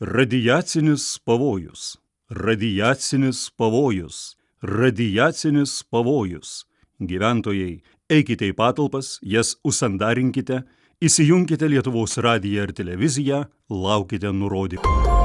Radiacinis pavojus, radiacinis pavojus, radiacinis pavojus. Gyventojai, eikite į patalpas, jas užsandarinkite, įsijunkite Lietuvos radiją ir televiziją, laukite nurodymų.